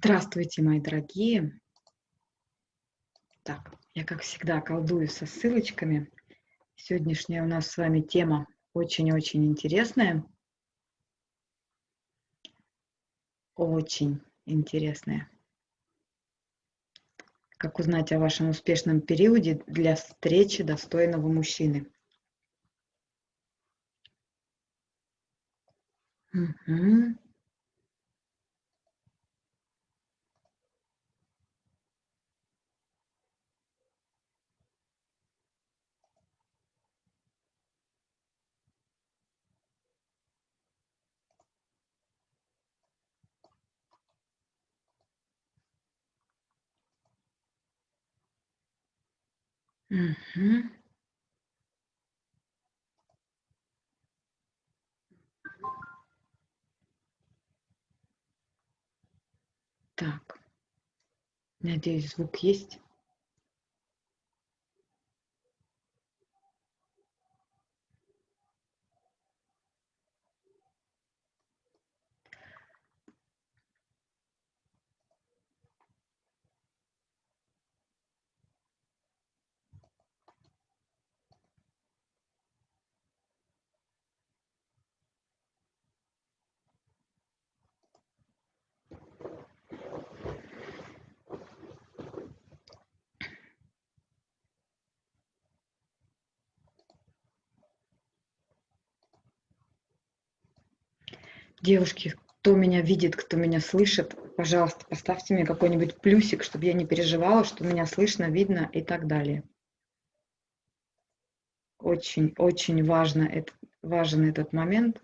Здравствуйте, мои дорогие. Так, я, как всегда, колдую со ссылочками. Сегодняшняя у нас с вами тема очень-очень интересная. Очень интересная. Как узнать о вашем успешном периоде для встречи достойного мужчины? Угу. Угу. Так, надеюсь, звук есть. Девушки, кто меня видит, кто меня слышит, пожалуйста, поставьте мне какой-нибудь плюсик, чтобы я не переживала, что меня слышно, видно и так далее. Очень, очень важно, это, важен этот момент.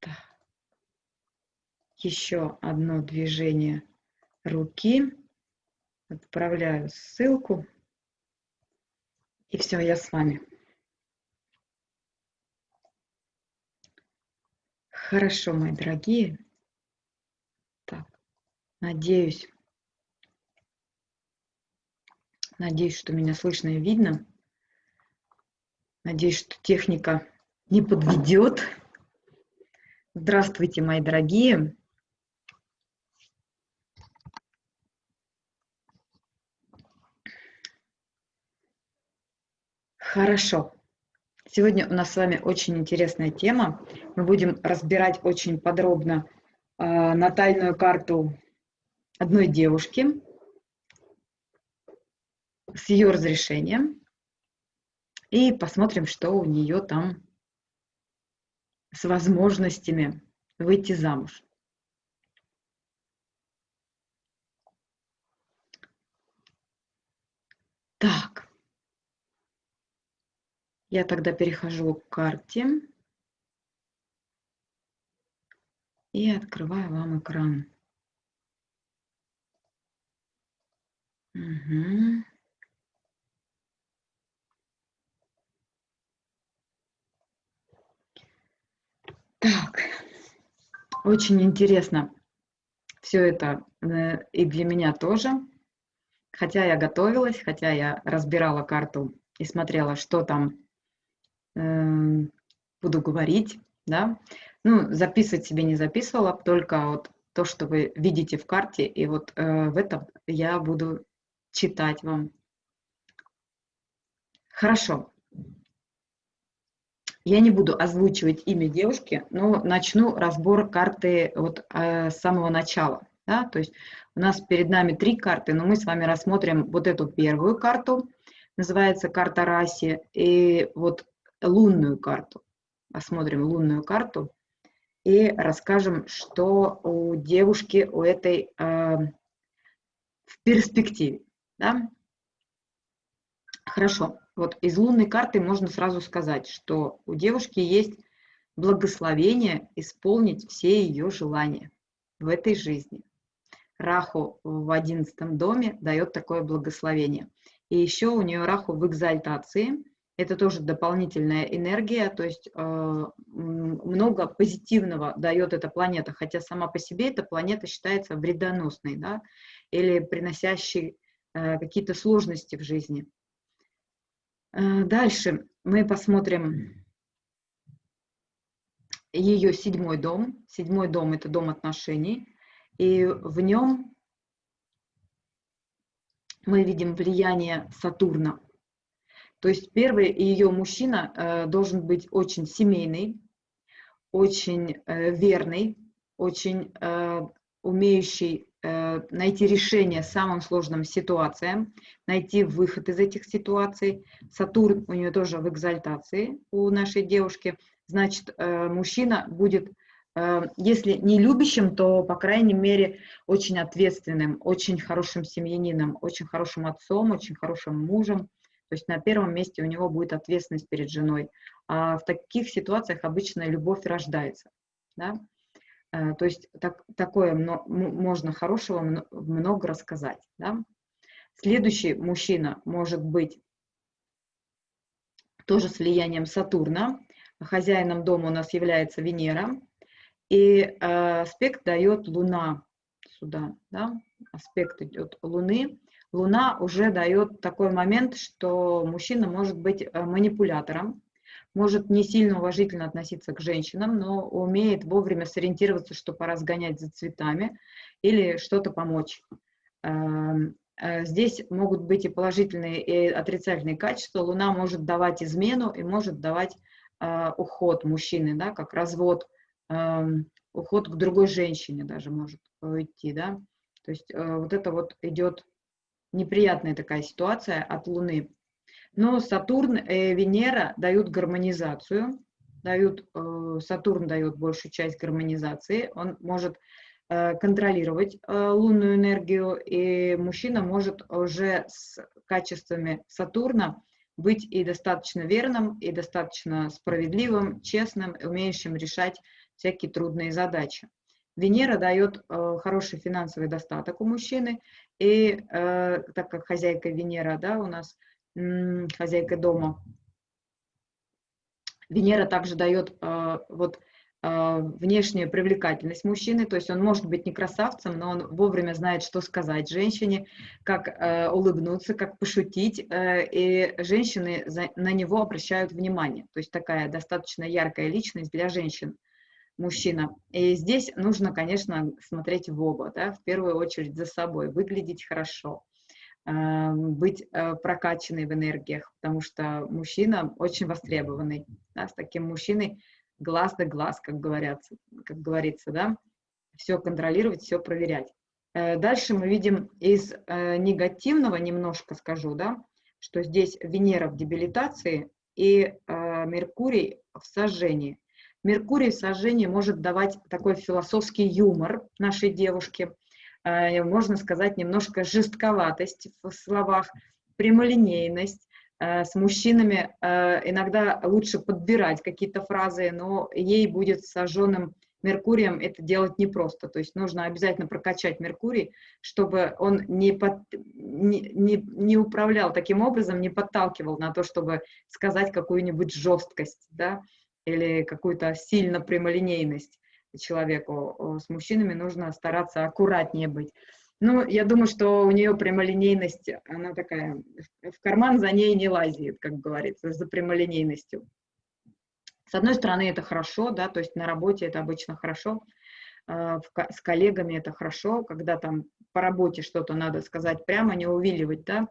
Так. Еще одно движение руки. Отправляю ссылку. И все, я с вами. Хорошо, мои дорогие. Так, надеюсь, надеюсь, что меня слышно и видно. Надеюсь, что техника не подведет. Здравствуйте, мои дорогие. Хорошо. Сегодня у нас с вами очень интересная тема. Мы будем разбирать очень подробно э, натальную карту одной девушки с ее разрешением. И посмотрим, что у нее там с возможностями выйти замуж. Так. Я тогда перехожу к карте и открываю вам экран. Угу. Так, очень интересно все это э, и для меня тоже. Хотя я готовилась, хотя я разбирала карту и смотрела, что там буду говорить, да, ну, записывать себе не записывала, только вот то, что вы видите в карте, и вот э, в этом я буду читать вам. Хорошо. Я не буду озвучивать имя девушки, но начну разбор карты вот э, с самого начала. Да? То есть у нас перед нами три карты, но мы с вами рассмотрим вот эту первую карту, называется карта Раси, и вот лунную карту. Посмотрим лунную карту и расскажем, что у девушки, у этой э, в перспективе. Да? Хорошо, вот из лунной карты можно сразу сказать, что у девушки есть благословение исполнить все ее желания в этой жизни. Раху в одиннадцатом доме дает такое благословение. И еще у нее Раху в экзальтации – это тоже дополнительная энергия, то есть э, много позитивного дает эта планета, хотя сама по себе эта планета считается вредоносной, да, или приносящей э, какие-то сложности в жизни. Э, дальше мы посмотрим ее седьмой дом. Седьмой дом – это дом отношений. И в нем мы видим влияние Сатурна. То есть первый ее мужчина э, должен быть очень семейный, очень э, верный, очень э, умеющий найти решение самым сложным ситуациям, найти выход из этих ситуаций. Сатурн у нее тоже в экзальтации у нашей девушки. Значит, мужчина будет если не любящим, то, по крайней мере, очень ответственным, очень хорошим семьянином, очень хорошим отцом, очень хорошим мужем. То есть на первом месте у него будет ответственность перед женой. А в таких ситуациях обычно любовь рождается. Да? Э, то есть так, такое можно хорошего много рассказать. Да? Следующий мужчина может быть тоже с влиянием Сатурна. Хозяином дома у нас является Венера. И э, аспект дает Луна сюда, да? аспект идет Луны. Луна уже дает такой момент, что мужчина может быть э, манипулятором, может не сильно уважительно относиться к женщинам, но умеет вовремя сориентироваться, что пора сгонять за цветами или что-то помочь. Эм, э, здесь могут быть и положительные, и отрицательные качества. Луна может давать измену и может давать э, уход мужчины, да, как развод уход к другой женщине даже может идти, да. То есть вот это вот идет неприятная такая ситуация от Луны. Но Сатурн и Венера дают гармонизацию, дают, э, Сатурн дает большую часть гармонизации, он может э, контролировать лунную энергию, и мужчина может уже с качествами Сатурна быть и достаточно верным, и достаточно справедливым, честным, умеющим решать всякие трудные задачи. Венера дает э, хороший финансовый достаток у мужчины, и э, так как хозяйка Венера, да, у нас м, хозяйка дома, Венера также дает э, вот э, внешнюю привлекательность мужчины, то есть он может быть не красавцем, но он вовремя знает, что сказать женщине, как э, улыбнуться, как пошутить, э, и женщины за, на него обращают внимание. То есть такая достаточно яркая личность для женщин мужчина. И здесь нужно, конечно, смотреть в оба, да, в первую очередь за собой, выглядеть хорошо, э, быть э, прокачанной в энергиях, потому что мужчина очень востребованный. Да, с таким мужчиной глаз да глаз, как, говорят, как говорится, да, все контролировать, все проверять. Э, дальше мы видим из негативного немножко скажу, да, что здесь Венера в дебилитации и Меркурий в сожжении. Меркурий в сожжении может давать такой философский юмор нашей девушке, э, можно сказать, немножко жестковатость в словах, прямолинейность. Э, с мужчинами э, иногда лучше подбирать какие-то фразы, но ей будет сожженным Меркурием это делать непросто. То есть нужно обязательно прокачать Меркурий, чтобы он не, под, не, не, не управлял таким образом, не подталкивал на то, чтобы сказать какую-нибудь жесткость. Да? Или какую-то сильно прямолинейность человеку. С мужчинами нужно стараться аккуратнее быть. Ну, я думаю, что у нее прямолинейность, она такая, в карман за ней не лазит, как говорится, за прямолинейностью. С одной стороны, это хорошо, да, то есть на работе это обычно хорошо, а, с коллегами это хорошо, когда там по работе что-то надо сказать прямо, не увиливать, да,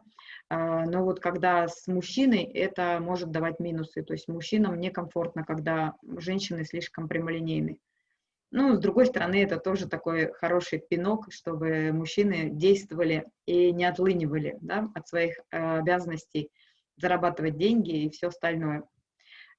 но вот когда с мужчиной, это может давать минусы. То есть мужчинам некомфортно, когда женщины слишком прямолинейны. Ну, с другой стороны, это тоже такой хороший пинок, чтобы мужчины действовали и не отлынивали да, от своих э, обязанностей зарабатывать деньги и все остальное.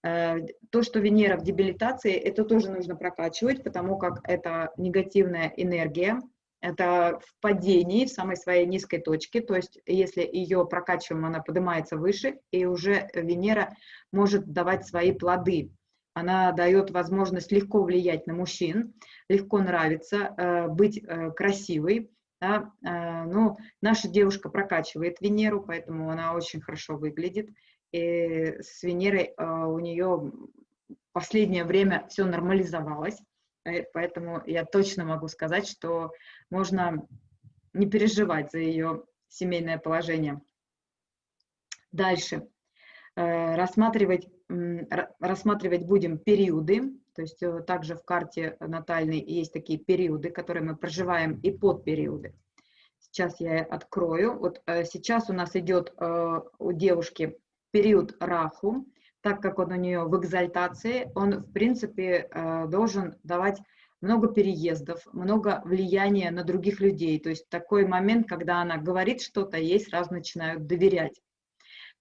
Э, то, что Венера в дебилитации, это тоже нужно прокачивать, потому как это негативная энергия, это в падении, в самой своей низкой точке, то есть если ее прокачиваем, она поднимается выше, и уже Венера может давать свои плоды. Она дает возможность легко влиять на мужчин, легко нравиться, э, быть э, красивой. Да? Ну, наша девушка прокачивает Венеру, поэтому она очень хорошо выглядит. И с Венерой у нее последнее время все нормализовалось. Поэтому я точно могу сказать, что можно не переживать за ее семейное положение. Дальше. Э, рассматривать, рассматривать будем периоды То есть э, также в карте натальной есть такие периоды, которые мы проживаем, и подпериоды. Сейчас я открою. Вот э, сейчас у нас идет у девушки период Раху, так как он у нее в экзальтации, он, в принципе, должен давать много переездов, много влияния на других людей. То есть такой момент, когда она говорит что-то, ей сразу начинают доверять.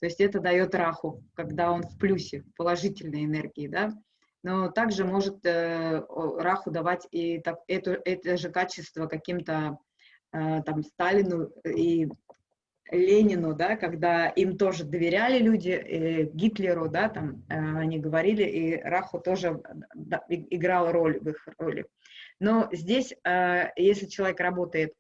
То есть это дает раху, когда он в плюсе, в положительной энергии, да. Но также может э, раху давать и так, это, это же качество каким-то э, там Сталину и Ленину, да, когда им тоже доверяли люди, и Гитлеру, да, там э, они говорили, и Раху тоже да, играл роль в их роли. Но здесь, э, если человек работает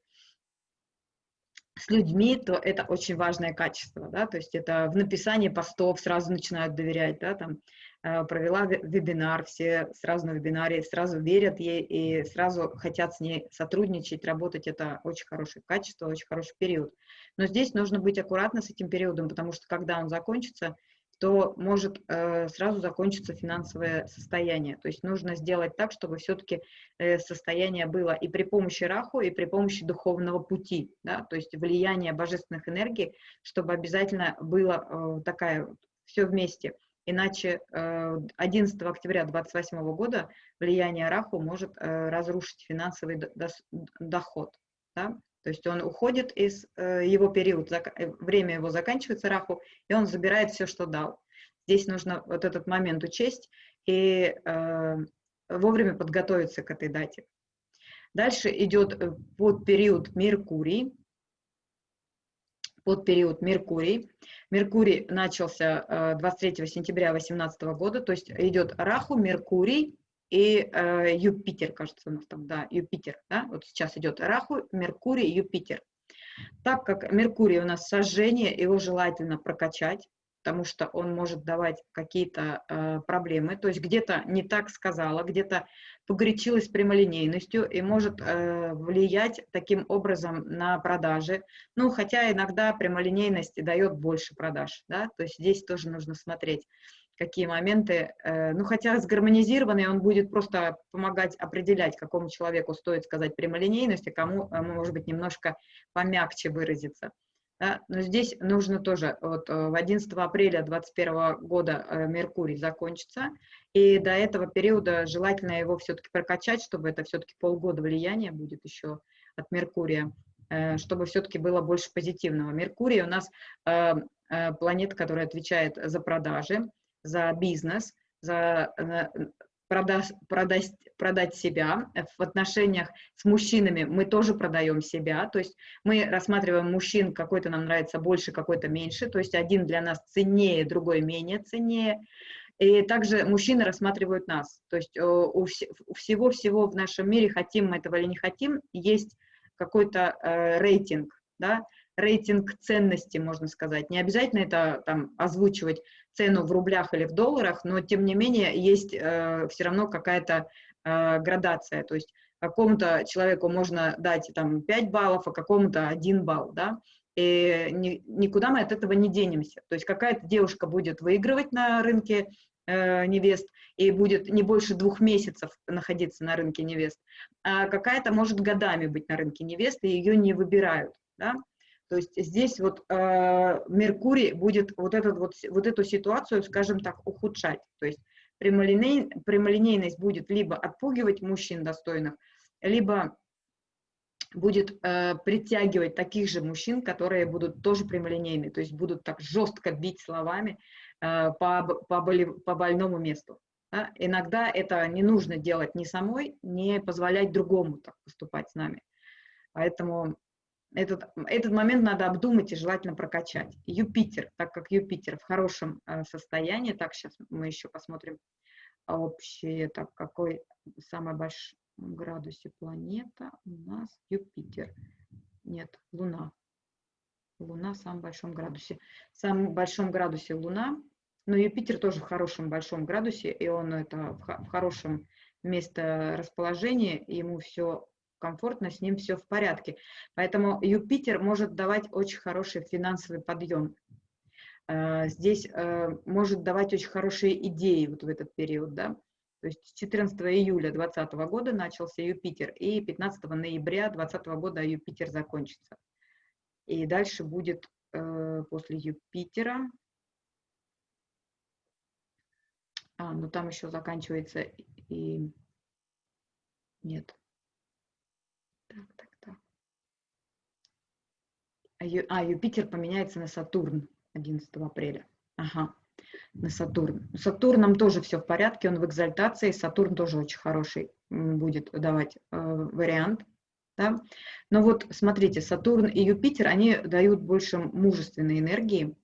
с людьми, то это очень важное качество, да, то есть это в написании постов сразу начинают доверять, да, там, э, провела вебинар, все сразу на вебинаре, сразу верят ей и сразу хотят с ней сотрудничать, работать, это очень хорошее качество, очень хороший период. Но здесь нужно быть аккуратно с этим периодом, потому что когда он закончится, то может э, сразу закончиться финансовое состояние. То есть нужно сделать так, чтобы все-таки э, состояние было и при помощи раху, и при помощи духовного пути, да, то есть влияние божественных энергий, чтобы обязательно было э, такая все вместе. Иначе 11 октября 2028 года влияние раху может разрушить финансовый доход. Да? То есть он уходит из э, его период, э, время его заканчивается раху, и он забирает все, что дал. Здесь нужно вот этот момент учесть и э, вовремя подготовиться к этой дате. Дальше идет под период Меркурий. Под период Меркурий. Меркурий начался 23 сентября 2018 года, то есть идет Раху, Меркурий, и э, Юпитер, кажется, у нас там, да, Юпитер, да, вот сейчас идет Раху, Меркурий, Юпитер. Так как Меркурий у нас сожжение, его желательно прокачать, потому что он может давать какие-то э, проблемы, то есть где-то не так сказала, где-то погорячилась прямолинейностью и может э, влиять таким образом на продажи, ну, хотя иногда прямолинейность дает больше продаж, да, то есть здесь тоже нужно смотреть какие моменты, э, ну, хотя сгармонизированный, он будет просто помогать определять, какому человеку стоит сказать прямолинейность, а кому, э, может быть, немножко помягче выразиться. Да? Но здесь нужно тоже, вот э, в 11 апреля 2021 года Меркурий закончится, и до этого периода желательно его все-таки прокачать, чтобы это все-таки полгода влияния будет еще от Меркурия, чтобы все-таки было больше позитивного. Меркурий у нас планета, которая отвечает за продажи, за бизнес, за э, продать, продать, себя. В отношениях с мужчинами мы тоже продаем себя, то есть мы рассматриваем мужчин, какой-то нам нравится больше, какой-то меньше, то есть один для нас ценнее, другой менее ценнее. И также мужчины рассматривают нас, то есть э, у всего-всего в нашем мире, хотим мы этого или не хотим, есть какой-то э, рейтинг, да, рейтинг ценности, можно сказать. Не обязательно это там озвучивать цену в рублях или в долларах, но тем не менее есть э, все равно какая-то э, градация. То есть какому-то человеку можно дать там 5 баллов, а какому-то 1 балл, да, и ни, никуда мы от этого не денемся. То есть какая-то девушка будет выигрывать на рынке э, невест и будет не больше двух месяцев находиться на рынке невест, а какая-то может годами быть на рынке невест, и ее не выбирают, да. То есть здесь вот э, Меркурий будет вот, этот вот, вот эту ситуацию, скажем так, ухудшать. То есть прямолиней, прямолинейность будет либо отпугивать мужчин достойных, либо будет э, притягивать таких же мужчин, которые будут тоже прямолинейны, то есть будут так жестко бить словами э, по, по, боли, по больному месту. Да? Иногда это не нужно делать ни самой, не позволять другому так поступать с нами. Поэтому этот, этот момент надо обдумать и желательно прокачать. Юпитер, так как Юпитер в хорошем э, состоянии, так, сейчас мы еще посмотрим общее, так, какой самый большой градусе планета у нас Юпитер. Нет, Луна. Луна в самом большом градусе. В самом большом градусе Луна, но Юпитер тоже в хорошем большом градусе, и он это в, в хорошем месторасположении, ему все комфортно, с ним все в порядке. Поэтому Юпитер может давать очень хороший финансовый подъем. Э, здесь э, может давать очень хорошие идеи вот в этот период, да. То есть с 14 июля 2020 года начался Юпитер, и 15 ноября 2020 года Юпитер закончится. И дальше будет э, после Юпитера, а, ну там еще заканчивается и... Нет. Так, так, так. А, а Юпитер поменяется на Сатурн 11 апреля. Ага на Сатурн. С Сатурном тоже все в порядке, он в экзальтации, Сатурн тоже очень хороший будет давать э, вариант. Да? Но вот смотрите, Сатурн и Юпитер, они дают больше мужественной энергии.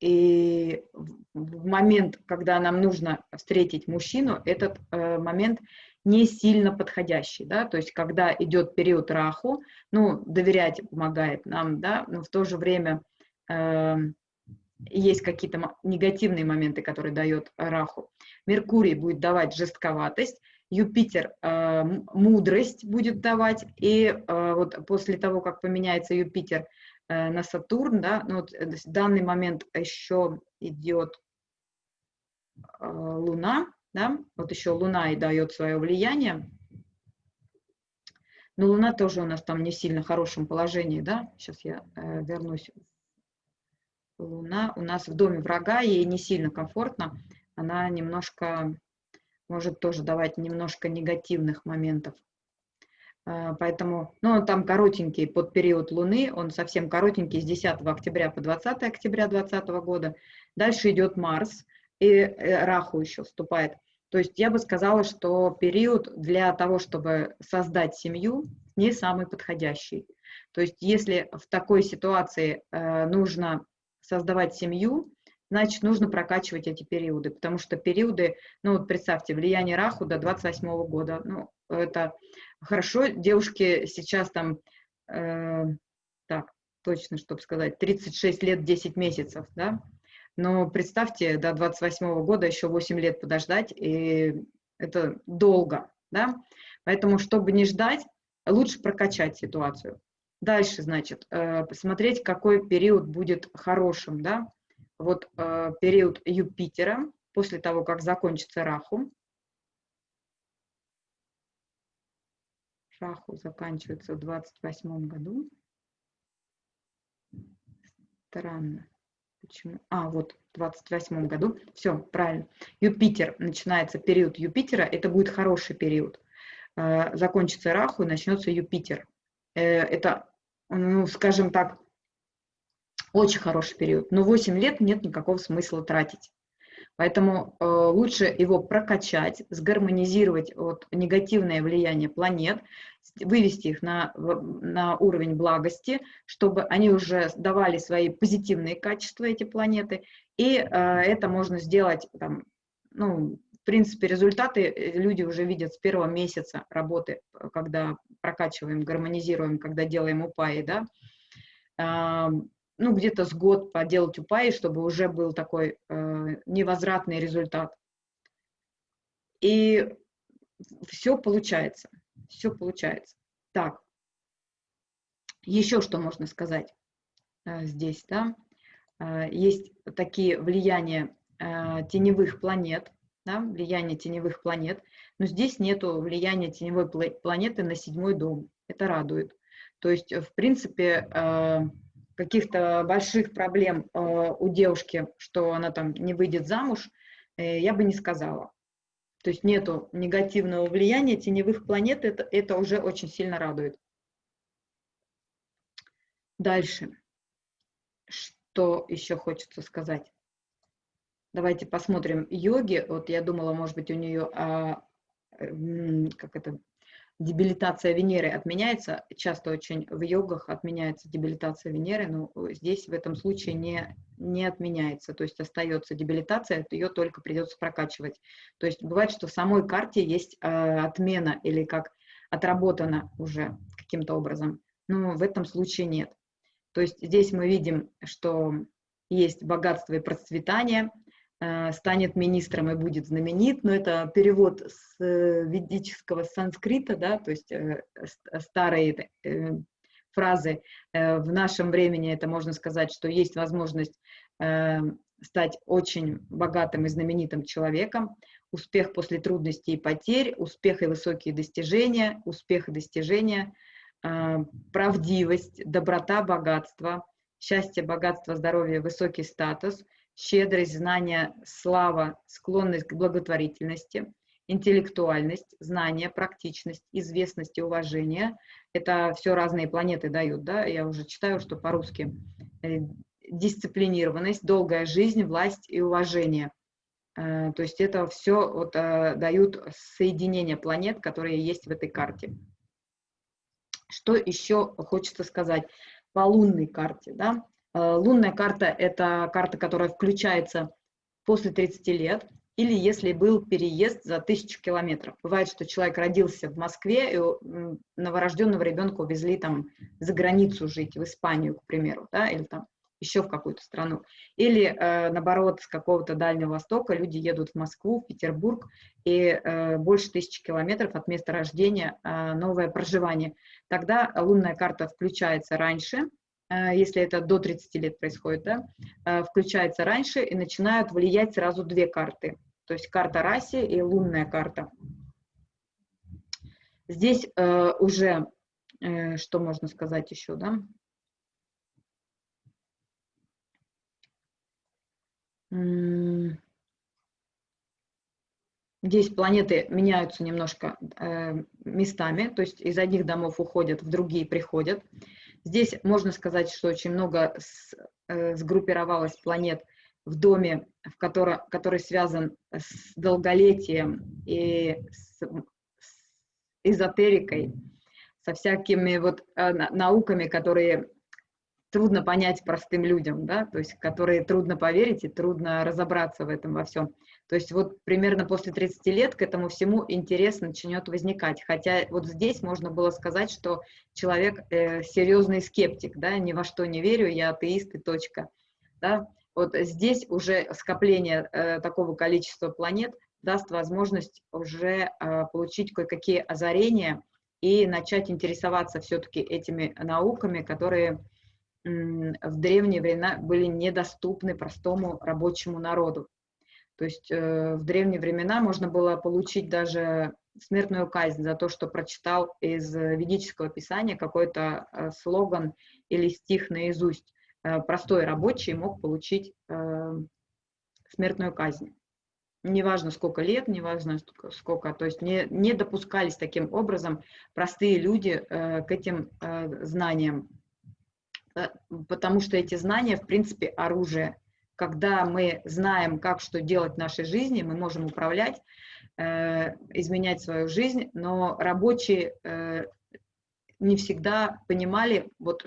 И в момент, когда нам нужно встретить мужчину, этот э, момент не сильно подходящий, да, то есть когда идет период раху, ну, доверять помогает нам, да, но в то же время э, есть какие-то негативные моменты, которые дает Раху. Меркурий будет давать жестковатость, Юпитер э, мудрость будет давать, и э, вот после того, как поменяется Юпитер э, на Сатурн, да, ну вот э, в данный момент еще идет э, Луна, да, вот еще Луна и дает свое влияние, но Луна тоже у нас там не сильно хорошем положении, да, сейчас я э, вернусь Луна у нас в доме врага, ей не сильно комфортно, она немножко может тоже давать немножко негативных моментов. А, поэтому, ну, там коротенький под период Луны, он совсем коротенький, с 10 октября по 20 октября 2020 года. Дальше идет Марс, и э, Раху еще вступает. То есть я бы сказала, что период для того, чтобы создать семью, не самый подходящий. То есть если в такой ситуации э, нужно создавать семью, значит, нужно прокачивать эти периоды, потому что периоды, ну вот представьте, влияние Раху до 28 -го года, ну, это хорошо, девушки сейчас там, э, так, точно, чтобы сказать, 36 лет 10 месяцев, да, но представьте, до 28 -го года еще 8 лет подождать, и это долго, да, поэтому, чтобы не ждать, лучше прокачать ситуацию. Дальше, значит, э, посмотреть, какой период будет хорошим, да. Вот э, период Юпитера, после того, как закончится Раху. Раху заканчивается в 28 году. Странно. Почему? А, вот, в 28 году. Все, правильно. Юпитер, начинается период Юпитера, это будет хороший период. Э, закончится Раху и начнется Юпитер. Это ну, скажем так, очень хороший период. Но 8 лет нет никакого смысла тратить. Поэтому э, лучше его прокачать, сгармонизировать вот, негативное влияние планет, вывести их на, на уровень благости, чтобы они уже давали свои позитивные качества, эти планеты. И э, это можно сделать, там, ну, в принципе, результаты э, люди уже видят с первого месяца работы, когда прокачиваем, гармонизируем, когда делаем упаи, да, ну, где-то с год поделать упаи, чтобы уже был такой э, невозвратный результат. И все получается, все получается. Так, еще что можно сказать э, здесь, да, э, есть такие влияния теневых планет, да, влияние теневых планет, но здесь нет влияния теневой планеты на седьмой дом. Это радует. То есть, в принципе, э, каких-то больших проблем э, у девушки, что она там не выйдет замуж, э, я бы не сказала. То есть нету негативного влияния теневых планет, это, это уже очень сильно радует. Дальше. Что еще хочется сказать? Давайте посмотрим йоги. Вот я думала, может быть, у нее а, как это, дебилитация Венеры отменяется, часто очень в йогах отменяется дебилитация Венеры, но здесь в этом случае не, не отменяется, то есть остается дебилитация, ее только придется прокачивать. То есть бывает, что в самой карте есть э, отмена или как отработана уже каким-то образом, но в этом случае нет. То есть здесь мы видим, что есть богатство и процветание, станет министром и будет знаменит, но это перевод с э, ведического санскрита, да, то есть э, старые фразы. В нашем времени это можно сказать, что есть возможность стать очень богатым и знаменитым человеком. успех после трудностей и потерь, успех и высокие достижения, успех и достижения, э, правдивость, доброта, богатство, счастье, богатство, здоровье, высокий статус, щедрость, знание, слава, склонность к благотворительности, интеллектуальность, знание, практичность, известность и уважение. Это все разные планеты дают, да, я уже читаю, что по-русски. Э, дисциплинированность, долгая жизнь, власть и уважение. Э, то есть это все вот, э, дают соединение планет, которые есть в этой карте. Что еще хочется сказать по лунной карте? Да? Лунная карта – это карта, которая включается после 30 лет – или если был переезд за тысячу километров. Бывает, что человек родился в Москве, и новорожденного ребенка увезли там за границу жить, в Испанию, к примеру, да, или там еще в какую-то страну. Или, э, наоборот, с какого-то Дальнего Востока люди едут в Москву, в Петербург, и э, больше тысячи километров от места рождения э, новое проживание. Тогда лунная карта включается раньше, Э, если это до 30 лет происходит, да, э, включается раньше и начинают влиять сразу две карты. То есть карта раси и лунная карта. Здесь э, уже, э, что можно сказать еще, да? Здесь планеты меняются немножко э, местами, то есть из одних домов уходят, в другие приходят. Здесь можно сказать, что очень много с, э, сгруппировалось планет в доме, в который, который связан с долголетием и с, с эзотерикой, со всякими вот э, науками, которые трудно понять простым людям, да, то есть которые трудно поверить и трудно разобраться в этом во всем. То есть вот примерно после 30 лет к этому всему интерес начнет возникать. Хотя вот здесь можно было сказать, что человек э, серьезный скептик, да, ни во что не верю, я атеист и точка. Да. Вот здесь уже скопление э, такого количества планет даст возможность уже э, получить кое-какие озарения и начать интересоваться все-таки этими науками, которые в древние времена были недоступны простому рабочему народу. То есть э, в древние времена можно было получить даже смертную казнь за то, что прочитал из ведического писания какой-то э, слоган или стих наизусть. Э, простой рабочий мог получить смертную казнь. Неважно, сколько лет, неважно, сколько, то есть не, не допускались таким образом простые люди к этим знаниям. Э, потому что эти знания, в принципе, оружие. Когда мы знаем, как что делать в нашей жизни, мы можем управлять, э, изменять свою жизнь, но рабочие э, не всегда понимали, вот,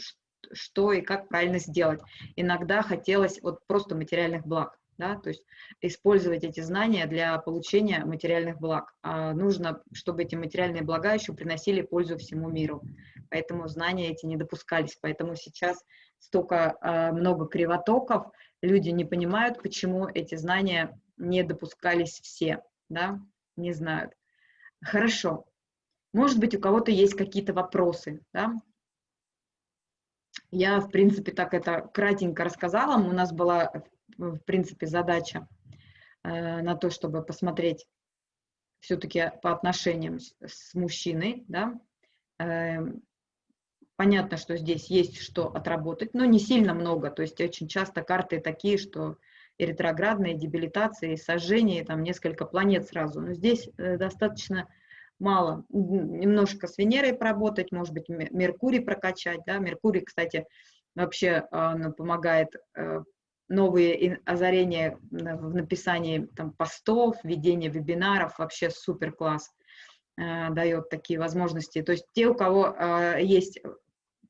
что и как правильно сделать. Иногда хотелось вот просто материальных благ да, то есть использовать эти знания для получения материальных благ. А нужно, чтобы эти материальные блага еще приносили пользу всему миру. Поэтому знания эти не допускались. Поэтому сейчас столько э, много кривотоков, люди не понимают, почему эти знания не допускались все, да, не знают. Хорошо. Может быть, у кого-то есть какие-то вопросы, да? Я, в принципе, так это кратенько рассказала. У нас была в принципе, задача э, на то, чтобы посмотреть все-таки по отношениям с, мужчиной, да, э, понятно, что здесь есть что отработать, но не сильно много, то есть очень часто карты такие, что и дебилитации, сожжение, там несколько планет сразу, но здесь э, достаточно мало, немножко с Венерой поработать, может быть, Меркурий прокачать, да, Меркурий, кстати, вообще э, помогает э, новые озарения в написании там, постов, ведении вебинаров, вообще супер класс э, дает такие возможности. То есть те, у кого э, есть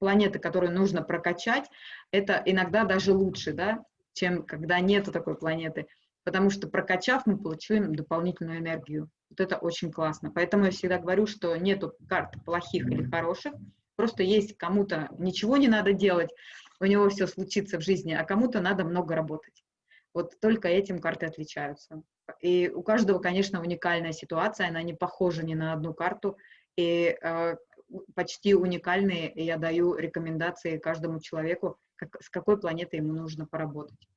планеты, которые нужно прокачать, это иногда даже лучше, да, чем когда нету такой планеты, потому что прокачав, мы получим дополнительную энергию. Вот это очень классно. Поэтому я всегда говорю, что нету карт плохих или хороших, просто есть кому-то ничего не надо делать, у него все случится в жизни, а кому-то надо много работать. Вот только этим карты отличаются. И у каждого, конечно, уникальная ситуация, она не похожа ни на одну карту, и э, почти уникальные я даю рекомендации каждому человеку, как, с какой планетой ему нужно поработать.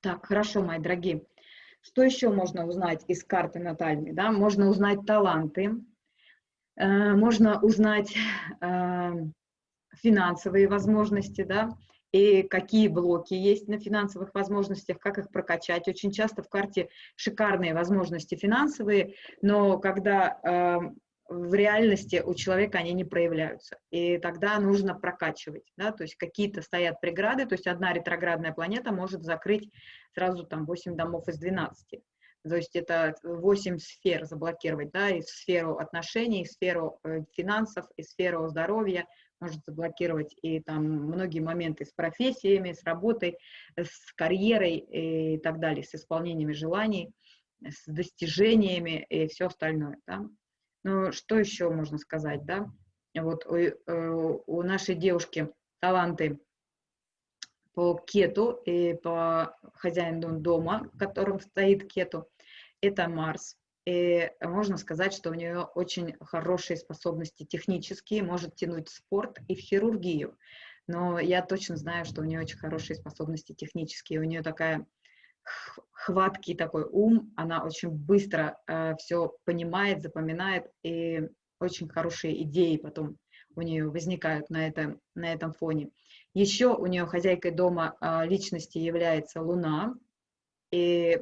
Так, хорошо, мои дорогие. Что еще можно узнать из карты натальной? Да? Можно узнать таланты, э, можно узнать э, финансовые возможности, да, и какие блоки есть на финансовых возможностях, как их прокачать. Очень часто в карте шикарные возможности финансовые, но когда э, в реальности у человека они не проявляются. И тогда нужно прокачивать, да, то есть какие-то стоят преграды, то есть одна ретроградная планета может закрыть сразу там 8 домов из 12. То есть это 8 сфер заблокировать, да, и сферу отношений, и сферу э, финансов, и сферу здоровья, может заблокировать и там многие моменты с профессиями, с работой, с карьерой и так далее, с исполнениями желаний, с достижениями и все остальное. Да? Ну, что еще можно сказать, да? Вот у, э, у нашей девушки таланты по кету и по хозяину дома, в котором стоит кету, это Марс. И можно сказать, что у нее очень хорошие способности технические, может тянуть в спорт и в хирургию. Но я точно знаю, что у нее очень хорошие способности технические. У нее такая хваткий такой ум, она очень быстро э, все понимает, запоминает, и очень хорошие идеи потом у нее возникают на, это, на этом фоне. Еще у нее хозяйкой дома э, личности является Луна, и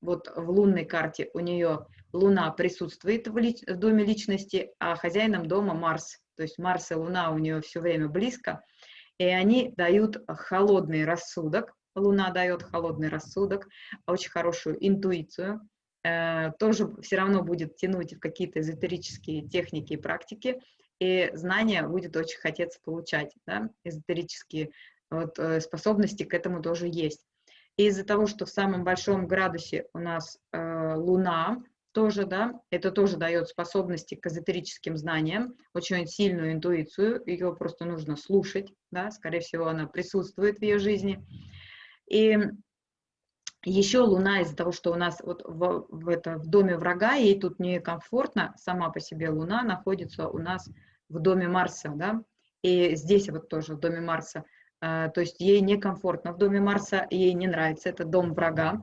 вот в лунной карте у нее Луна присутствует в, лич, в доме личности, а хозяином дома Марс. То есть Марс и Луна у нее все время близко, и они дают холодный рассудок. Луна дает холодный рассудок, очень хорошую интуицию, э, тоже все равно будет тянуть в какие-то эзотерические техники и практики, и знания будет очень хотеться получать, да, эзотерические вот, э, способности к этому тоже есть. И из-за того, что в самом большом градусе у нас э, Луна, тоже, да, это тоже дает способности к эзотерическим знаниям, очень сильную интуицию, ее просто нужно слушать, да, скорее всего, она присутствует в ее жизни. И еще Луна из-за того, что у нас вот в, в, это, в доме врага, ей тут некомфортно, сама по себе Луна находится у нас в доме Марса, да, и здесь вот тоже в доме Марса. А, то есть ей некомфортно в доме Марса, ей не нравится, это дом врага,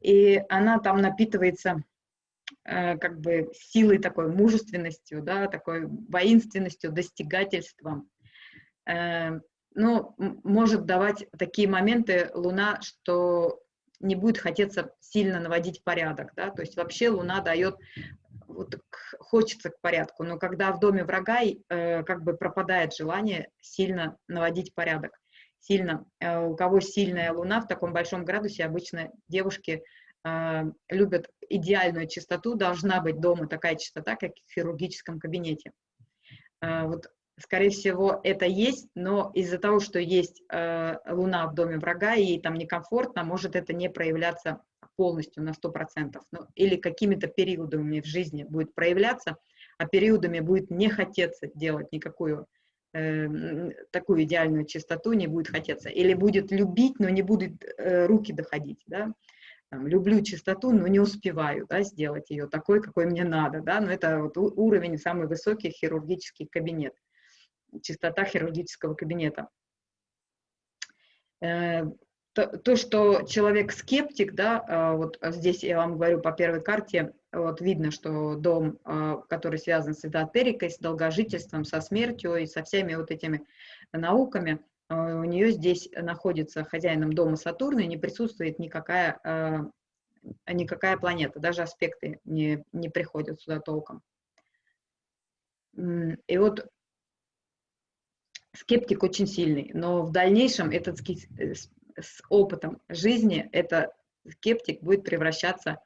и она там напитывается э, как бы силой такой, мужественностью, да, такой воинственностью, достигательством. Э, ну, может давать такие моменты Луна, что не будет хотеться сильно наводить порядок, да, то есть вообще Луна дает вот, хочется к порядку, но когда в доме врага э, как бы пропадает желание сильно наводить порядок сильно, э, у кого сильная луна в таком большом градусе, обычно девушки э, любят идеальную чистоту, должна быть дома такая чистота, как в хирургическом кабинете. Э, вот, скорее всего, это есть, но из-за того, что есть луна в доме врага, ей там некомфортно, может это не проявляться полностью на 100%, ну, или какими-то периодами в жизни будет проявляться, а периодами будет не хотеться делать никакую Эм, такую идеальную чистоту не будет хотеться. Или будет любить, но не будет э, руки доходить, да. Там, люблю чистоту, но не успеваю да, сделать ее такой, какой мне надо. Да? Но это вот уровень самый высокий хирургический кабинет, чистота хирургического кабинета. Э, то, то, что человек скептик, да, а, вот здесь я вам говорю по первой карте, вот видно, что дом, а, который связан с эзотерикой, с долгожительством, со смертью и со всеми вот этими науками, у нее здесь находится хозяином дома Сатурна, и не присутствует никакая, никакая планета, даже аспекты не, не приходят сюда толком. И вот скептик очень сильный, но в дальнейшем этот с опытом жизни этот скептик будет превращаться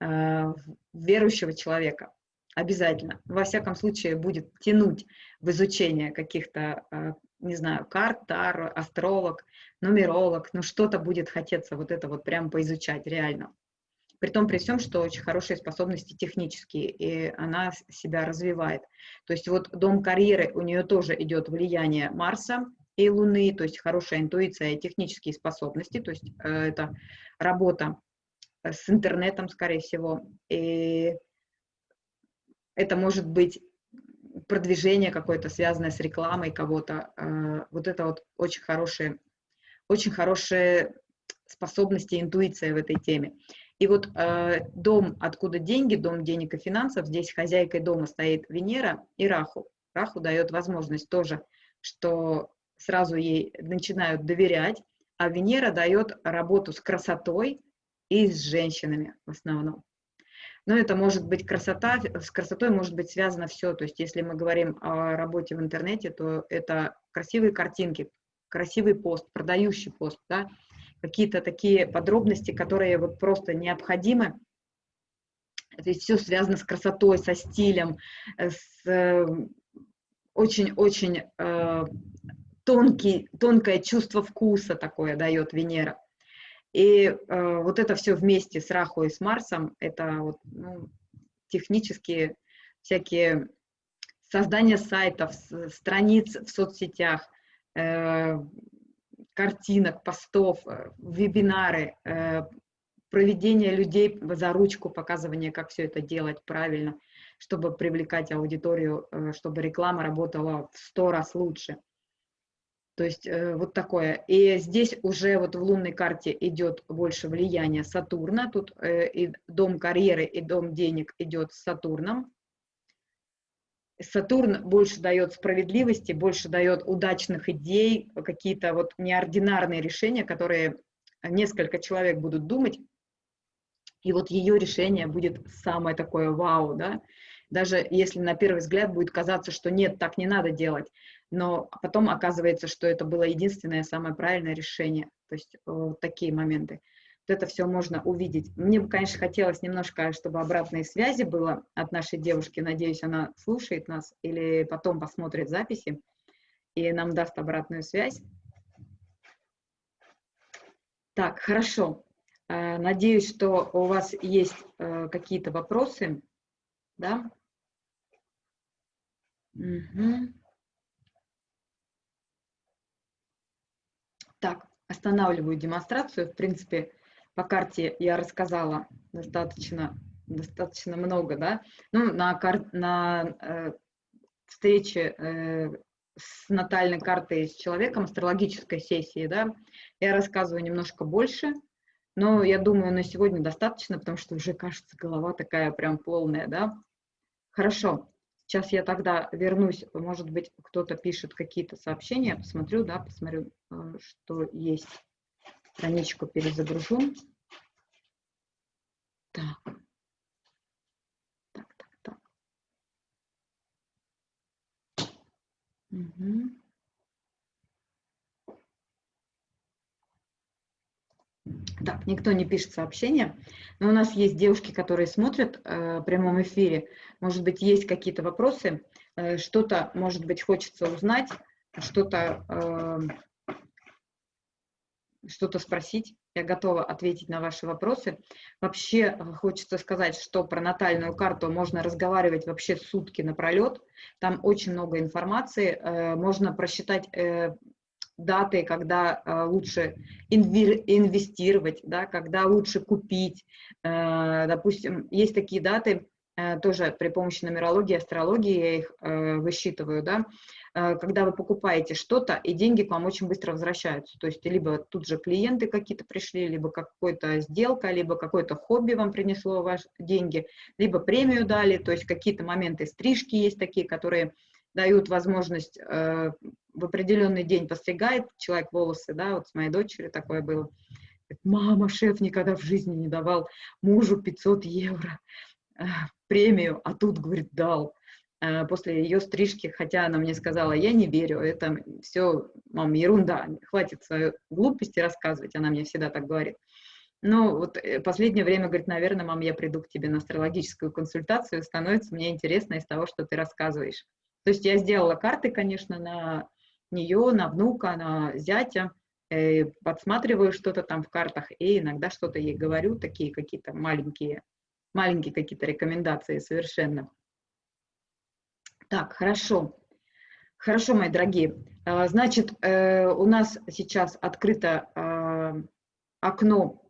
э, в верующего человека. Обязательно. Во всяком случае, будет тянуть в изучение каких-то, э, не знаю, карт, таро, астролог, нумеролог, но что-то будет хотеться вот это вот прям поизучать реально. При том, при всем, что очень хорошие способности технические, и она себя развивает. То есть вот дом карьеры, у нее тоже идет влияние Марса, и Луны, то есть хорошая интуиция и технические способности, то есть э, это работа с интернетом, скорее всего, и это может быть продвижение какое-то, связанное с рекламой кого-то. Э, вот это вот очень хорошие, очень хорошие способности, интуиция в этой теме. И вот э, дом, откуда деньги, дом денег и финансов, здесь хозяйкой дома стоит Венера и Раху. Раху дает возможность тоже, что сразу ей начинают доверять, а Венера дает работу с красотой и с женщинами в основном. Но это может быть красота, с красотой может быть связано все. То есть если мы говорим о работе в интернете, то это красивые картинки, красивый пост, продающий пост, да, какие-то такие подробности, которые вот просто необходимы. То есть все связано с красотой, со стилем, с очень-очень э, тонкий, тонкое чувство вкуса такое дает Венера. И э, вот это все вместе с Раху и с Марсом, это вот, ну, технические всякие создание сайтов, страниц в соцсетях, э, картинок, постов, э, вебинары, э, проведение людей за ручку, показывание, как все это делать правильно, чтобы привлекать аудиторию, э, чтобы реклама работала в сто раз лучше. То есть вот такое. И здесь уже вот в лунной карте идет больше влияние Сатурна. Тут и дом карьеры, и дом денег идет с Сатурном. Сатурн больше дает справедливости, больше дает удачных идей, какие-то вот неординарные решения, которые несколько человек будут думать, и вот ее решение будет самое такое вау, да, даже если на первый взгляд будет казаться, что нет, так не надо делать, но потом оказывается, что это было единственное самое правильное решение, то есть вот такие моменты. Вот это все можно увидеть. Мне бы, конечно, хотелось немножко, чтобы обратной связи было от нашей девушки. Надеюсь, она слушает нас или потом посмотрит записи и нам даст обратную связь. Так, хорошо. Э, надеюсь, что у вас есть э, какие-то вопросы, да? Угу. Так, останавливаю демонстрацию. В принципе, по карте я рассказала достаточно, достаточно много, да. Ну, на, кар... на э, встрече э, с натальной картой с человеком, астрологической сессии, да, я рассказываю немножко больше, но я думаю, на сегодня достаточно, потому что уже, кажется, голова такая прям полная, да. Хорошо. Сейчас я тогда вернусь, может быть, кто-то пишет какие-то сообщения, посмотрю, да, посмотрю, э, что есть. Страничку перезагружу. Так. Так, так, так. Угу. Так, никто не пишет сообщения, но у нас есть девушки, которые смотрят э, в прямом эфире. Может быть, есть какие-то вопросы, э, что-то, может быть, хочется узнать, что-то э, что-то спросить. Я готова ответить на ваши вопросы. Вообще э, хочется сказать, что про натальную карту можно разговаривать вообще сутки напролет. Там очень много информации. Э, можно просчитать э, даты, когда лучше инвестировать, да, когда лучше купить. Допустим, есть такие даты, тоже при помощи нумерологии, астрологии я их высчитываю, да, когда вы покупаете что-то, и деньги к вам очень быстро возвращаются. То есть либо тут же клиенты какие-то пришли, либо какая-то сделка, либо какое-то хобби вам принесло ваши деньги, либо премию дали, то есть какие-то моменты стрижки есть такие, которые дают возможность э, в определенный день постригает человек волосы, да, вот с моей дочерью такое было. Мама, шеф никогда в жизни не давал мужу 500 евро э, премию, а тут, говорит, дал после ее стрижки, хотя она мне сказала, я не верю, это все, мам, ерунда, хватит свою глупости рассказывать, она мне всегда так говорит. Но вот э, последнее время, говорит, наверное, мам, я приду к тебе на астрологическую консультацию, становится мне интересно из того, что ты рассказываешь. То есть я сделала карты, конечно, на нее, на внука, на зятя, э, подсматриваю что-то там в картах и иногда что-то ей говорю, такие какие-то маленькие, маленькие какие-то рекомендации совершенно. Так, хорошо. Хорошо, мои дорогие. А, значит, э, у нас сейчас открыто а, окно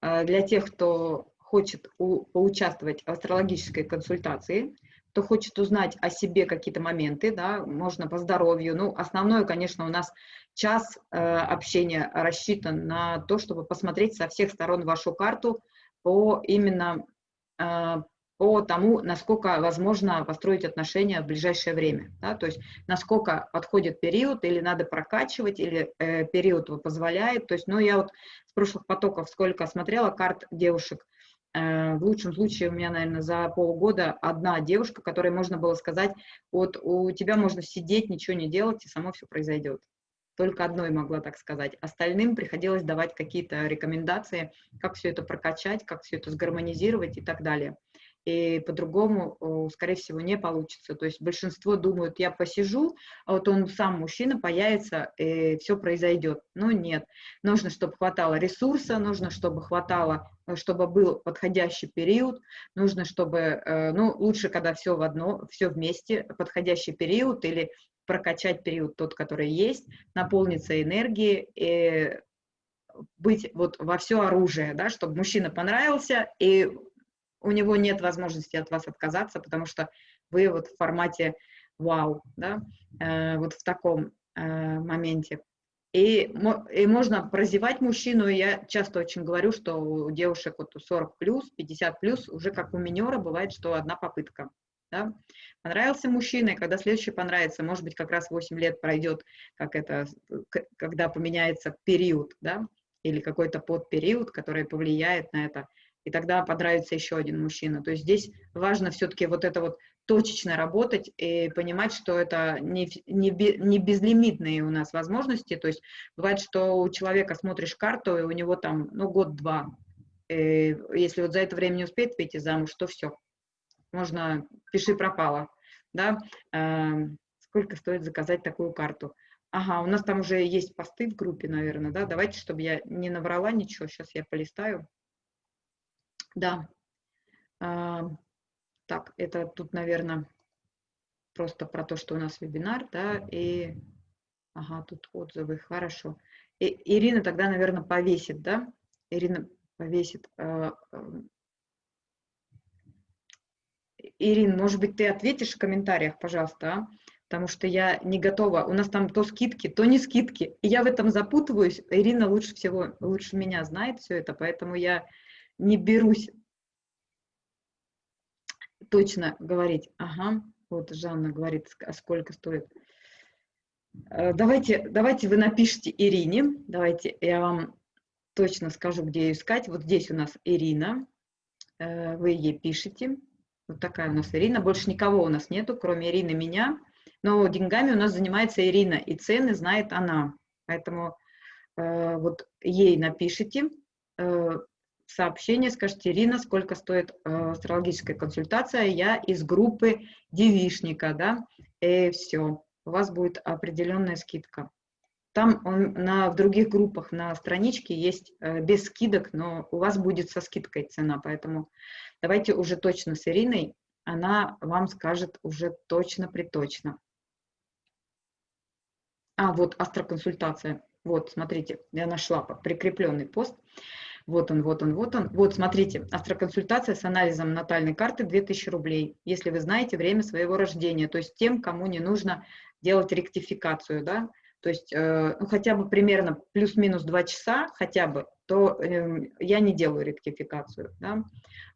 а, для тех, кто хочет поучаствовать в астрологической консультации кто хочет узнать о себе какие-то моменты, да, можно по здоровью. Ну, основное, конечно, у нас час э, общения рассчитан на то, чтобы посмотреть со всех сторон вашу карту, по именно по тому, насколько возможно построить отношения в ближайшее время. Да? То есть насколько подходит период, или надо прокачивать, или э, период позволяет. То есть, ну, я вот с прошлых потоков сколько смотрела карт девушек, э, в лучшем случае у меня, наверное, за полгода одна девушка, которой можно было сказать, вот у тебя можно сидеть, ничего не делать, и само все произойдет. Только одной могла так сказать. Остальным приходилось давать какие-то рекомендации, как все это прокачать, как все это сгармонизировать и так далее и по-другому, скорее всего, не получится. То есть большинство думают, я посижу, а вот он сам, мужчина, появится, и все произойдет. Но нет. Нужно, чтобы хватало ресурса, нужно, чтобы хватало, э, чтобы был подходящий период, нужно, чтобы, э, ну, лучше, когда все в одно, все вместе, подходящий период или прокачать период тот, который есть, наполниться энергией, и быть вот во все оружие, да, чтобы мужчина понравился, и у него нет возможности от вас отказаться, потому что вы вот в формате вау, да, э, вот в таком э, моменте. И, и можно прозевать мужчину, я часто очень говорю, что у девушек вот 40 плюс, 50 плюс, уже как у минера бывает, что одна попытка. Да? Понравился мужчина, и когда следующий понравится, может быть, как раз 8 лет пройдет, как это, когда поменяется период, да, или какой-то подпериод, который повлияет на это и тогда понравится еще один мужчина. То есть здесь важно все-таки вот это вот точечно работать и понимать, что это не, не, не безлимитные у нас возможности. То есть бывает, что у человека смотришь карту, и у него там, ну, год-два. Если вот за это время не успеет выйти замуж, то все. Можно, пиши пропало. Да? Эм, сколько стоит заказать такую карту? Ага, у нас там уже есть посты в группе, наверное, да? Давайте, чтобы я не наврала ничего, сейчас я полистаю. Да. А, так, это тут, наверное, просто про то, что у нас вебинар, да, и... Ага, тут отзывы, хорошо. И, Ирина тогда, наверное, повесит, да? Ирина повесит. Э, э, Ирина, может быть, ты ответишь в комментариях, пожалуйста, а? потому что я не готова. У нас там то скидки, то не скидки. И я в этом запутываюсь. Ирина лучше всего, лучше меня знает все это, поэтому я не берусь точно говорить. Ага, вот Жанна говорит, а сколько стоит. Э, давайте, давайте вы напишите Ирине, давайте я вам точно скажу, где ее искать. Вот здесь у нас Ирина, э, вы ей пишете. Вот такая у нас Ирина, больше никого у нас нету, кроме Ирины меня. Но деньгами у нас занимается Ирина, и цены знает она. Поэтому э, вот ей напишите, сообщение, скажите, Ирина, сколько стоит э, астрологическая консультация, я из группы девишника, да, и все, у вас будет определенная скидка. Там он, на, в других группах на страничке есть э, без скидок, но у вас будет со скидкой цена, поэтому давайте уже точно с Ириной, она вам скажет уже точно-приточно. А, вот астроконсультация. Вот, смотрите, я нашла прикрепленный пост. Вот он, вот он, вот он. Вот, смотрите, астроконсультация с анализом натальной карты 2000 рублей, если вы знаете время своего рождения, то есть тем, кому не нужно делать ректификацию, да, то есть э, ну, хотя бы примерно плюс-минус 2 часа, хотя бы, то э, я не делаю ректификацию, да.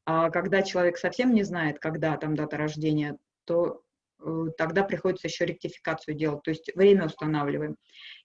А когда человек совсем не знает, когда там дата рождения, то э, тогда приходится еще ректификацию делать, то есть время устанавливаем.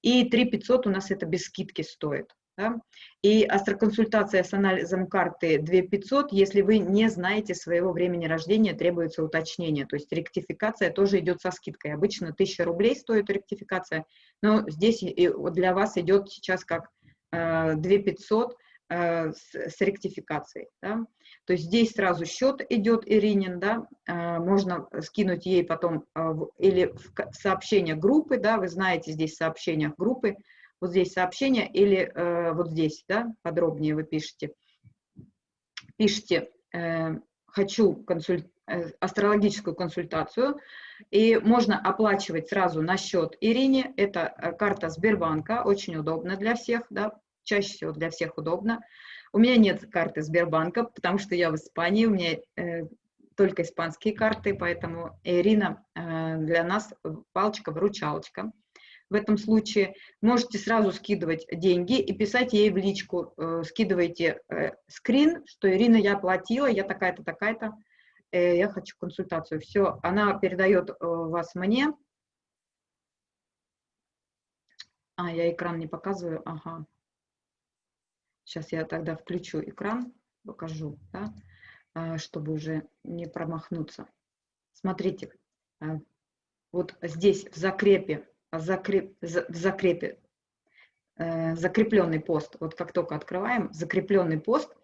И 3 500 у нас это без скидки стоит. Да? И астроконсультация с анализом карты 2500, если вы не знаете своего времени рождения, требуется уточнение, то есть ректификация тоже идет со скидкой. Обычно 1000 рублей стоит ректификация, но здесь для вас идет сейчас как 2500 э, э, с, ректификацией. Да? То есть здесь сразу счет идет Иринин, да, э, можно скинуть ей потом или в сообщение группы, да, вы знаете здесь в сообщениях группы, вот здесь сообщение или э, вот здесь, да, подробнее вы пишете. Пишите, э, хочу консуль... э, астрологическую консультацию, и можно оплачивать сразу на счет Ирине. Это э, карта Сбербанка, очень удобно для всех, да, чаще всего для всех удобно. У меня нет карты Сбербанка, потому что я в Испании, у меня э, только испанские карты, поэтому Ирина э, для нас палочка-выручалочка. В этом случае можете сразу скидывать деньги и писать ей в личку, э, скидывайте э, скрин, что Ирина, я оплатила, я такая-то, такая-то, э, я хочу консультацию. Все, она передает э, вас мне. А, я экран не показываю, ага. Сейчас я тогда включу экран, покажу, да, э, чтобы уже не промахнуться. Смотрите, э, вот здесь в закрепе закреп, в закрепе, э, закрепленный пост, вот как только открываем, закрепленный пост,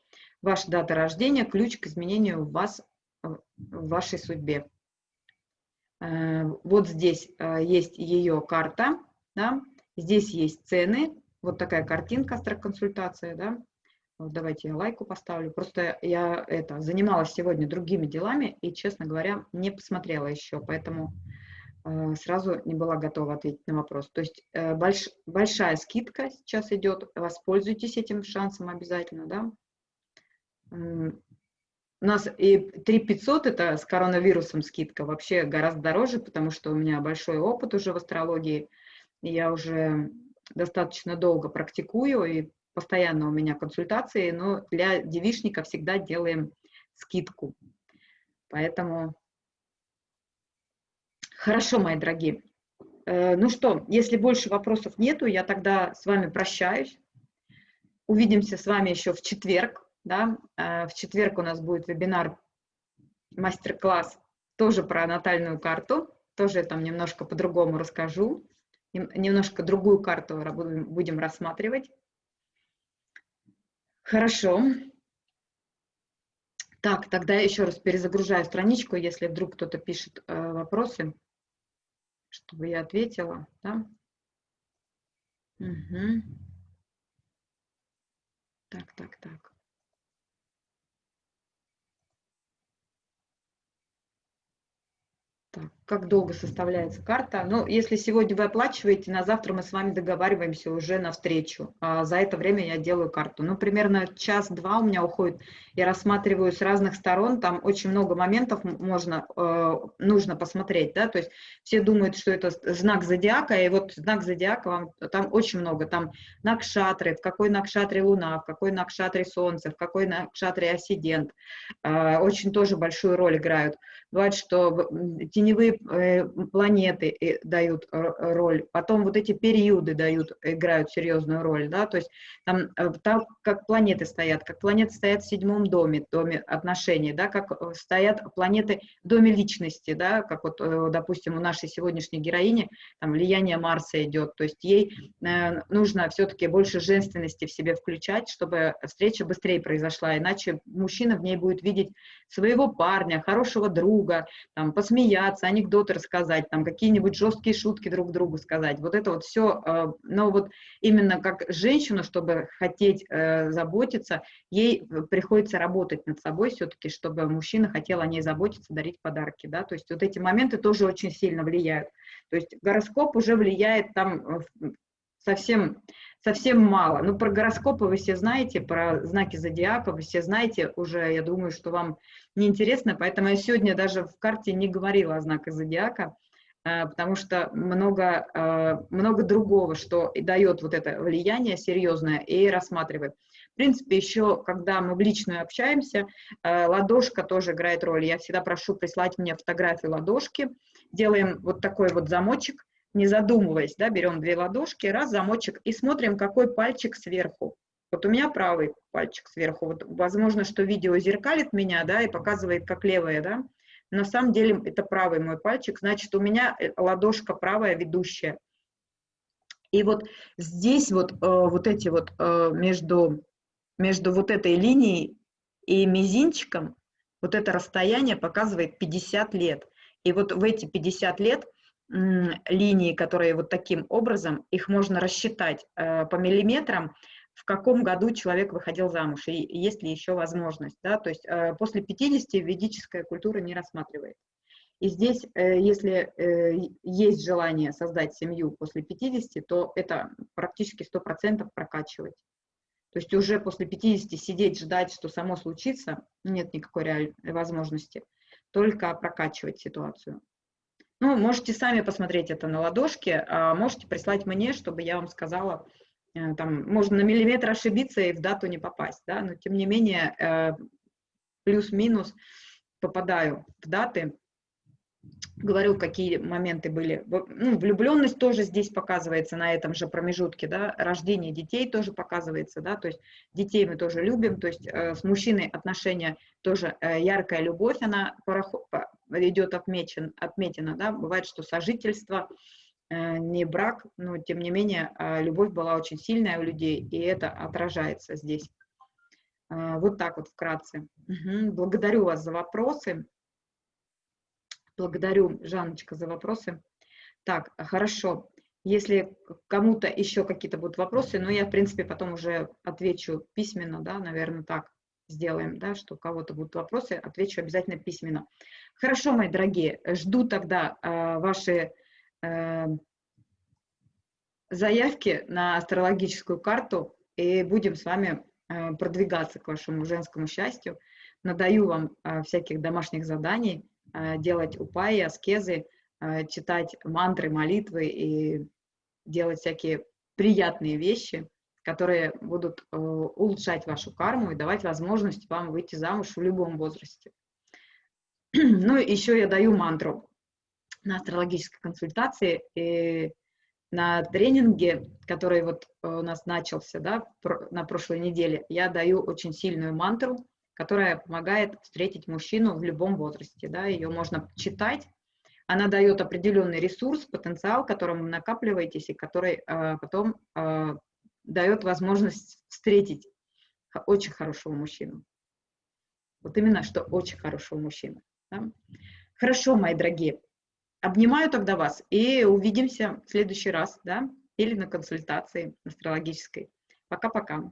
ваша дата рождения, ключ к изменению в вас, в вашей судьбе. Э, вот здесь э, есть ее карта, да, здесь есть цены, вот такая картинка консультации, да, вот давайте я лайку поставлю. Просто я это занималась сегодня другими делами и, честно говоря, не посмотрела еще, поэтому Э, сразу не была готова ответить на вопрос. То есть э, больш, большая скидка сейчас идет, воспользуйтесь этим шансом обязательно, да. У нас и 3500 это с коронавирусом скидка вообще гораздо дороже, потому что у меня большой опыт уже в астрологии, я уже достаточно долго практикую, и постоянно у меня консультации, но для девишника всегда делаем скидку. Поэтому Хорошо, мои дорогие. Э, ну что, если больше вопросов нету, я тогда с вами прощаюсь. Увидимся с вами еще в четверг. Да? Э, в четверг у нас будет вебинар, мастер-класс тоже про натальную карту. Тоже я там немножко по-другому расскажу. Немножко другую карту будем рассматривать. Хорошо. Так, тогда еще раз перезагружаю страничку, если вдруг кто-то пишет э, вопросы чтобы я ответила, да? Угу. Так, так, так. Так, как долго составляется карта? Ну, если сегодня вы оплачиваете, на завтра мы с вами договариваемся уже на встречу. А за это время я делаю карту. Ну, примерно час-два у меня уходит. Я рассматриваю с разных сторон, там очень много моментов можно, э, нужно посмотреть, да, то есть все думают, что это знак зодиака, и вот знак зодиака, вам, там очень много, там накшатры, в какой накшатре луна, в какой накшатре солнце, в какой накшатре ассидент, э, очень тоже большую роль играют. Бывает, что теневые э, планеты э, дают роль, потом вот эти периоды дают, играют серьезную роль, да, то есть там, э, там как планеты стоят, как планеты стоят в седьмом доме, доме отношений, да, как стоят планеты в доме личности, да, как вот, допустим, у нашей сегодняшней героини, там влияние Марса идет, то есть ей нужно все-таки больше женственности в себе включать, чтобы встреча быстрее произошла, иначе мужчина в ней будет видеть своего парня, хорошего друга, там, посмеяться, анекдоты рассказать, там, какие-нибудь жесткие шутки друг другу сказать. Вот это вот все, э, но вот именно как женщину, чтобы хотеть э, заботиться, ей приходится работать над собой все-таки, чтобы мужчина хотел о ней заботиться, дарить подарки, да, то есть вот эти моменты тоже очень сильно влияют. То есть гороскоп уже влияет там э, совсем совсем мало. Ну, про гороскопы вы все знаете, про знаки зодиака вы все знаете уже, я думаю, что вам неинтересно, поэтому я сегодня даже в карте не говорила о знаках зодиака, э, потому что много, э, много другого, что дает вот это влияние серьезное и рассматривает. В принципе, еще, когда мы в личную общаемся, э, ладошка тоже играет роль. Я всегда прошу прислать мне фотографию ладошки, делаем вот такой вот замочек, не задумываясь, да, берем две ладошки, раз замочек и смотрим, какой пальчик сверху. Вот у меня правый пальчик сверху. Вот, возможно, что видео зеркалит меня, да, и показывает, как левая, да. На самом деле это правый мой пальчик, значит, у меня э, ладошка правая ведущая. И вот здесь вот, э, вот эти вот э, между, между вот этой линией и мизинчиком, вот это расстояние показывает 50 лет. И вот в эти 50 лет линии, которые вот таким образом, их можно рассчитать э, по миллиметрам, в каком году человек выходил замуж, и есть ли еще возможность. Да? То есть э, после 50 ведическая культура не рассматривает. И здесь, э, если есть желание создать семью после 50, то это практически 100% прокачивать. То есть уже после 50 сидеть, ждать, что само случится, нет никакой реальной возможности, только прокачивать ситуацию. Ну, можете сами посмотреть это на ладошке, а можете прислать мне, чтобы я вам сказала, э, там, можно на миллиметр ошибиться и в дату не попасть, да, но тем не менее, э, плюс-минус попадаю в даты, говорю, какие моменты были. Ну, влюбленность тоже здесь показывается на этом же промежутке, да, рождение детей тоже показывается, да, то есть детей мы тоже любим, то есть э, с мужчиной отношения тоже э, яркая любовь, она пороход, идет отмечен, отметена, да, бывает, что сожительство, э, не брак, но тем не менее э, любовь была очень сильная у людей, и это отражается здесь. Э, вот так вот вкратце. Угу. Благодарю вас за вопросы. Благодарю, Жанночка, за вопросы. Так, хорошо. Если кому-то еще какие-то будут вопросы, но я, в принципе, потом уже отвечу письменно, да, наверное, так сделаем, да, что у кого-то будут вопросы, отвечу обязательно письменно. Хорошо, мои дорогие, жду тогда э, ваши э, заявки на астрологическую карту и будем с вами э, продвигаться к вашему женскому счастью. Надаю вам э, всяких домашних заданий, делать упаи, аскезы, э, читать мантры, молитвы и делать всякие приятные вещи, которые будут э, улучшать вашу карму и давать возможность вам выйти замуж в любом возрасте. Ну, еще я даю мантру на астрологической консультации и на тренинге, который вот у нас начался да, на прошлой неделе, я даю очень сильную мантру, которая помогает встретить мужчину в любом возрасте. Да, ее можно читать, она дает определенный ресурс, потенциал, которым вы накапливаетесь и который э, потом э, дает возможность встретить очень хорошего мужчину. Вот именно, что очень хорошего мужчину. Да? Хорошо, мои дорогие. Обнимаю тогда вас и увидимся в следующий раз, да, или на консультации астрологической. Пока-пока.